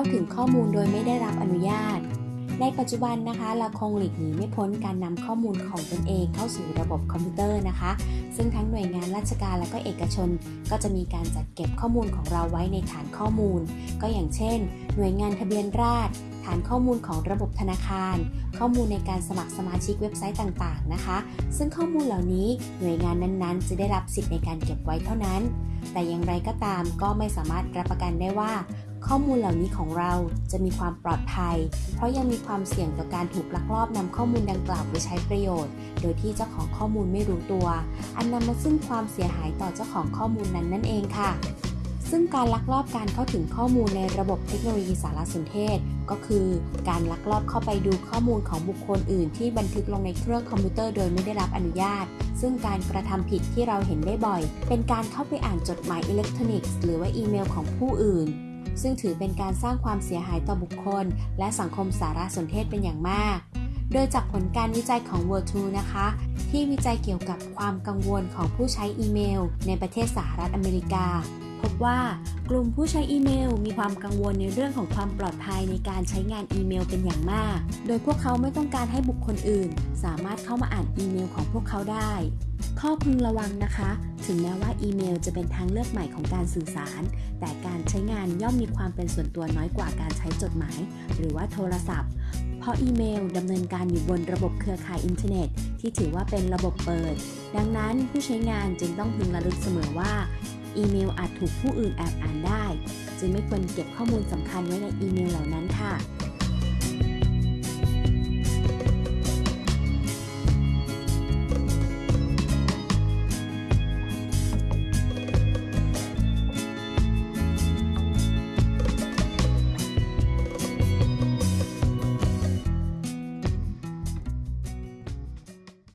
าถึงข้อมูลโดยไม่ได้รับอนุญาต ในปัจจุบันนะคะเราคงหลีกหนีไม่พ้นการนำข้อมูลของตนเองเข้าสู่ระบบคอมพิวเตอร์นะคะ ซึ่งทั้งหน่วยงานราชการและก็เอกชน ก็จะมีการจัดเก็บข้อมูลของเราไว้ในฐานข้อมูล ก็อย่างเช่น หน่วยงานทะเบียนราษฎรฐานข้อมูลของระบบธนาคาร ข้อมูลในการสมัครสมาชิกเว็บไซต์ต่างๆนะคะ ซึ่งข้อมูลเหล่านี้หน่วยงานนั้นๆ จะได้รับสิทธิ์ในการเก็บไว้เท่านั้น แต่อย่างไรก็ตามก็ไม่สามารถรับประกันได้ว่า ข้อมูลเหล่านี้ของเราจะมีความปลอดภัย เพราะยังมีความเสี่ยงต่อการถูกลักลอบนำข้อมูลดังกล่าวไปใช้ประโยชน์ โดยที่เจ้าของข้อมูลไม่รู้ตัว อันนำมาซึ่งความเสียหายต่อเจ้าของข้อมูลนั้นนั่นเองค่ะซึ่งการลักลอบการเข้าถึงข้อมูลในระบบเทคโนโลยีสารสนเทศ ก็คือการลักลอบเข้าไปดูข้อมูลของบุคคลอื่น ที่บันทึกลงในเครื่องคอมพิวเตอร์โดยไม่ได้รับอนุญาต ซึ่งการกระทำผิดที่เราเห็นได้บ่อย เป็นการเข้าไปอ่านจดหมายอิเล็กทรอนิกส์ หรือว่าอีเมลของผู้อื่น ซึ่งถือเป็นการสร้างความเสียหายต่อบุคคล และสังคมสารสนเทศเป็นอย่างมาก โดยจากผลการวิจัยของ World 2นะคะ ที่วิจัยเกี่ยวกับความกังวลของผู้ใช้อีเมล ในประเทศสหรัฐอเมริกา พบว่ากลุ่มผู้ใช้อีเมล มีความกังวลในเรื่องของความปลอดภัยในการใช้งานอีเมลเป็นอย่างมาก โดยพวกเขาไม่ต้องการให้บุคคลอื่น สามารถเข้ามาอ่านอีเมลของพวกเขาได้ ข้อพึงระวังนะคะ ถึงแม้ว่าอีเมลจะเป็นทางเลือกใหม่ของการสื่อสาร แต่การใช้งานย่อมมีความเป็นส่วนตัวน้อยกว่าการใช้จดหมาย หรือว่าโทรศัพท์ เพราะอีเมลดำเนินการอยู่บนระบบเครือข่ายอินเทอร์เน็ต ที่ถือว่าเป็นระบบเปิด ดังนั้นผู้ใช้งานจึงต้องพึงระลึกเสมอว่า อีเมลอาจถูกผู้อื่นแอบอ่านได้ จึงไม่ควรเก็บข้อมูลสำคัญไว้ในอีเมลเหล่านั้นค่ะ